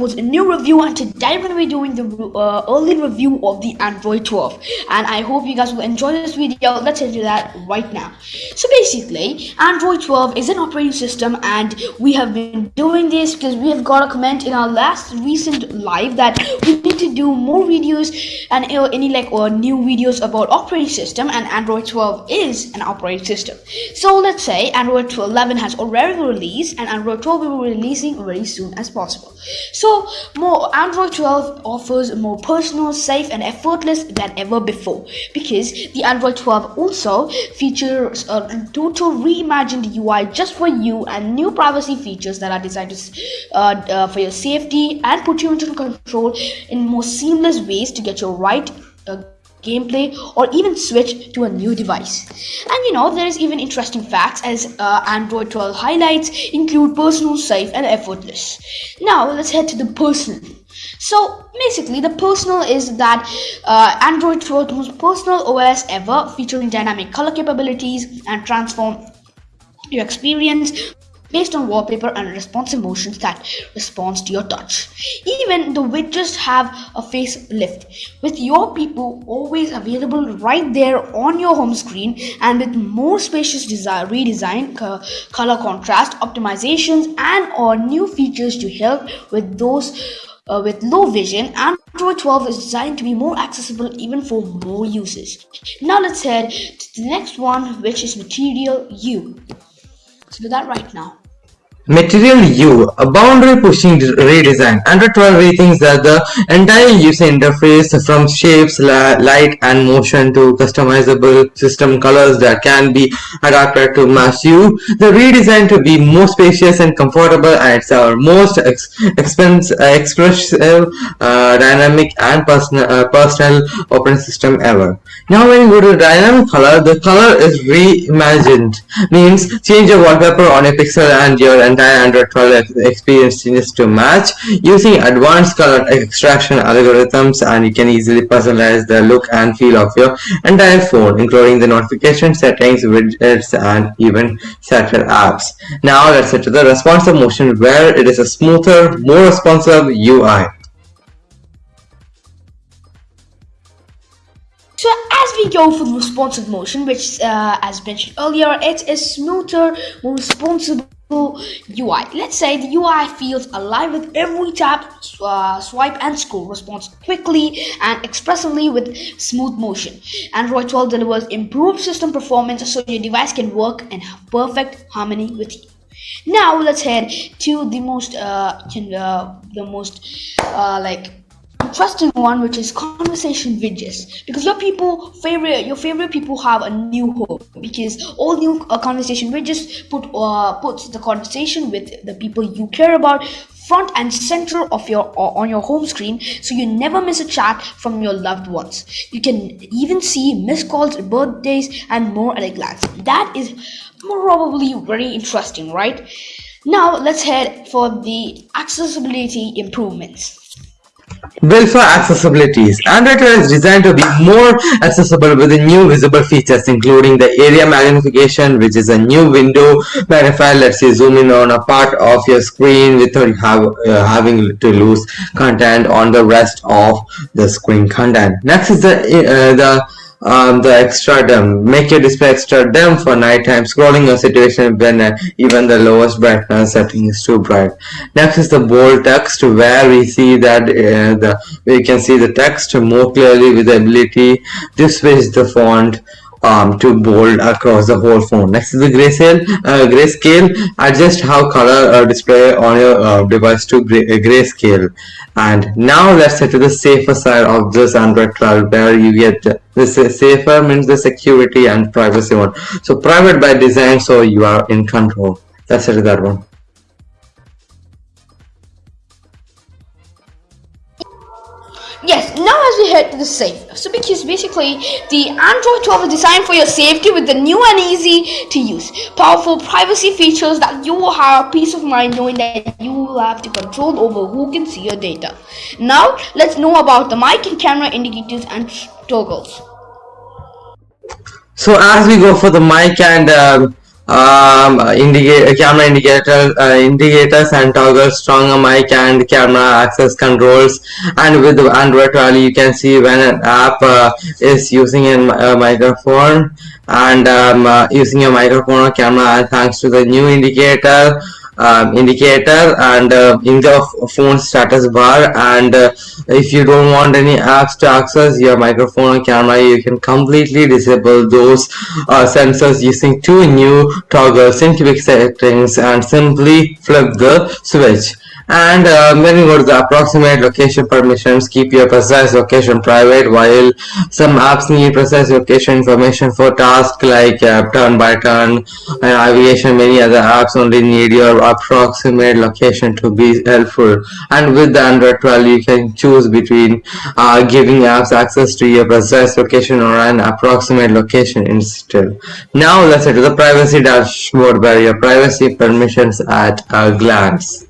TalkPods, a new review, and today we're going to be doing the uh, early review of the Android 12. And I hope you guys will enjoy this video. Let's into that right now. So basically, Android 12 is an operating system, and we have been doing this because we have got a comment in our last recent live that we need to do more videos and uh, any like or new videos about operating system, and Android 12 is an operating system. So let's say Android 12 11 has already released, and Android 12 will be releasing very soon as possible. So more Android 12 offers more personal, safe and effortless than ever before. Because the Android 12 also features a total reimagined UI just for you and new privacy features that are designed to, uh, uh, for your safety and put you into control in more seamless ways to get your right uh, gameplay or even switch to a new device. And you know there is even interesting facts as uh, android 12 highlights include personal safe and effortless. Now let's head to the personal. So basically the personal is that uh, android 12 the most personal os ever featuring dynamic color capabilities and transform your experience based on wallpaper and responsive motions that responds to your touch. Even the widgets have a facelift, with your people always available right there on your home screen and with more spacious design, redesign, color contrast, optimizations and or new features to help with those uh, with low vision, And Android 12 is designed to be more accessible even for more users. Now let's head to the next one, which is Material You. Let's do that right now. Material You, a boundary-pushing redesign. Android 12 rethinks that the entire user interface from shapes, light and motion to customizable system colors that can be adapted to match you. The redesign to be more spacious and comfortable and it's our most ex expense, uh, expressive, uh, dynamic and personal, uh, personal operating system ever. Now when you go to dynamic color, the color is reimagined. Means change your wallpaper on a pixel and your entire Android 12 experience changes to match using advanced color extraction algorithms and you can easily personalize the look and feel of your entire phone including the notification settings, widgets and even satellite apps. Now let's head to the responsive motion where it is a smoother, more responsive UI. So as we go for the responsive motion, which uh, as mentioned earlier, it is smoother, more responsive UI. Let's say the UI feels alive with every tap, uh, swipe and scroll responds quickly and expressively with smooth motion. Android 12 delivers improved system performance so your device can work in perfect harmony with you. Now let's head to the most uh, uh the most uh, like interesting one which is conversation widgets because your people favorite your favorite people have a new home because all new uh, conversation widgets put uh, puts the conversation with the people you care about front and center of your uh, on your home screen so you never miss a chat from your loved ones. You can even see missed calls birthdays and more at a glance. That is probably very interesting right? Now let's head for the accessibility improvements Built for accessibilities, Android 12 is designed to be more accessible with new visible features including the area magnification which is a new window magnifier lets you zoom in on a part of your screen without have, uh, having to lose content on the rest of the screen content. Next is the, uh, the um, the extra dim. Make your display extra dim for nighttime scrolling or situation when uh, even the lowest brightness setting is too bright. Next is the bold text where we see that uh, the we can see the text more clearly with the ability to switch the font um, to bold across the whole phone. Next is the grayscale. Uh, grayscale adjust how color uh, display on your uh, device to gray, uh, grayscale. And now let's head to the safer side of this Android 12 where you get this safer means the security and privacy one. So private by design so you are in control. That's it that one. Yes, now as we head to the safe. So because basically the Android 12 is designed for your safety with the new and easy to use powerful privacy features that you will have peace of mind knowing that you will have to control over who can see your data. Now let's know about the mic and camera indicators and toggles. So as we go for the mic and um, um, indicate, camera indicator, uh, indicators and toggle stronger mic and camera access controls. And with Android 12 you can see when an app uh, is using a, a microphone. And um, uh, using a microphone or camera thanks to the new indicator um, indicator and uh, in the phone status bar. And uh, if you don't want any apps to access your microphone or camera you can completely disable those uh, sensors using two new toggles in quick settings and simply flip the switch and uh, you go to the approximate location permissions. Keep your precise location private while some apps need precise location information for tasks like uh, turn by turn and navigation many other apps only need your approximate location to be helpful. And with the android 12 you can choose between uh, giving apps access to your precise location or an approximate location instead. Now let's head to the privacy dashboard where your privacy permissions at a glance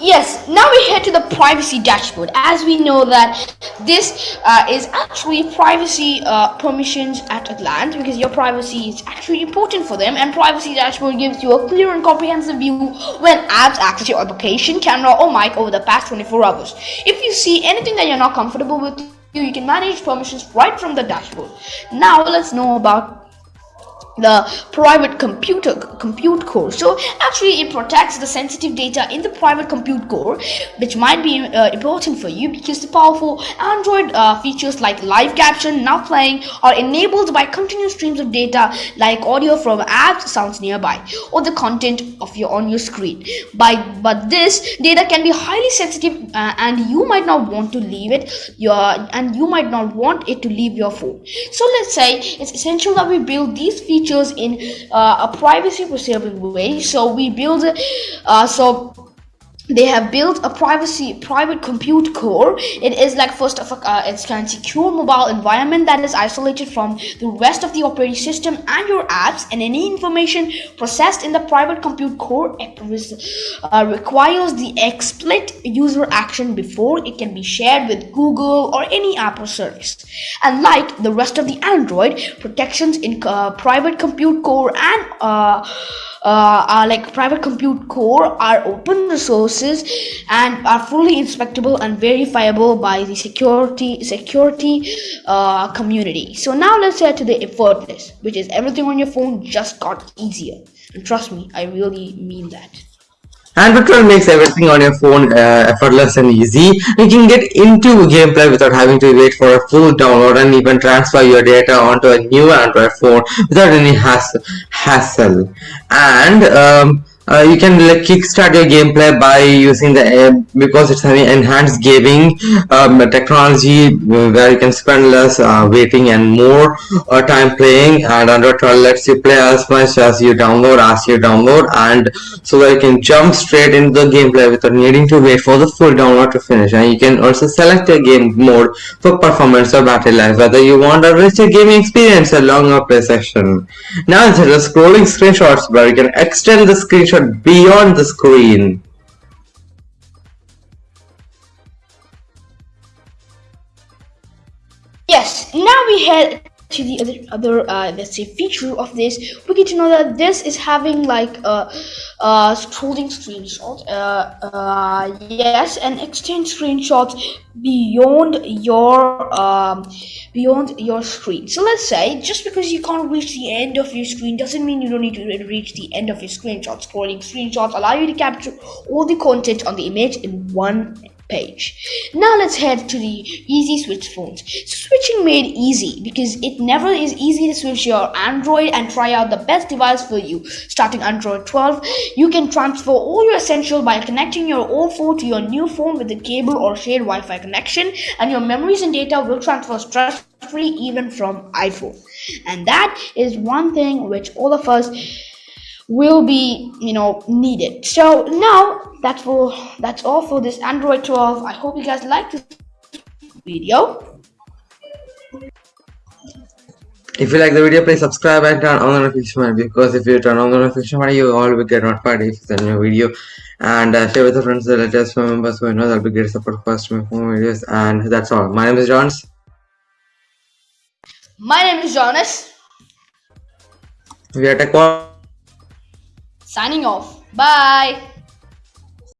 Yes, now we head to the privacy dashboard. As we know that this uh, is actually privacy uh, permissions at a glance because your privacy is actually important for them and privacy dashboard gives you a clear and comprehensive view when apps access your application, camera or mic over the past 24 hours. If you see anything that you're not comfortable with, you can manage permissions right from the dashboard. Now let's know about the private computer compute core. So actually it protects the sensitive data in the private compute core which might be uh, important for you because the powerful android uh, features like live caption now playing are enabled by continuous streams of data like audio from apps sounds nearby or the content of your on your screen. By but this data can be highly sensitive uh, and you might not want to leave it your and you might not want it to leave your phone. So let's say it's essential that we build these features features in uh, a privacy preserving way. So we build uh, so they have built a privacy private compute core. It is like first of all uh, it's of secure mobile environment that is isolated from the rest of the operating system and your apps and any information processed in the private compute core uh, requires the explicit user action before it can be shared with google or any app or service. And like the rest of the android protections in uh, private compute core and uh, uh, are like private compute core are open resources and are fully inspectable and verifiable by the security security uh, community so now let's head to the effortless which is everything on your phone just got easier and trust me i really mean that Android 12 makes everything on your phone uh, effortless and easy. You can get into gameplay without having to wait for a full download and even transfer your data onto a new Android phone without any hassle hassle. And um, uh, you can like kickstart your gameplay by using the uh, because it's an enhanced gaming um, technology where you can spend less uh, waiting and more uh, time playing. And Android 12 lets you play as much as you download as you download. And so that you can jump straight into the gameplay without needing to wait for the full download to finish. And you can also select a game mode for performance or battery life whether you want a richer gaming experience or longer play session. Now instead of scrolling screenshots where you can extend the screenshot beyond the screen. Yes, now we head to the other other uh, let's say feature of this we get to know that this is having like a, a scrolling screenshot uh, uh, yes and extend screenshots beyond your um, beyond your screen. So let's say just because you can't reach the end of your screen doesn't mean you don't need to reach the end of your screenshot. Scrolling screenshots allow you to capture all the content on the image in one page. Now let's head to the easy switch phones. Switching made easy because it never is easy to switch your Android and try out the best device for you. Starting Android 12, you can transfer all your essential by connecting your old phone to your new phone with a cable or shared Wi-Fi connection and your memories and data will transfer stress-free even from iPhone. And that is one thing which all of us will be you know needed so now that's for that's all for this android 12 i hope you guys like this video If you like the video, please subscribe and turn on the notification bell because if you turn on the notification bell, you all will get notified if it's a new video. And uh, share with your friends, the latest members who know that'll be great support for us to make more videos. And that's all. My name is Johns. my name is jonas We are Tech. Signing off. Bye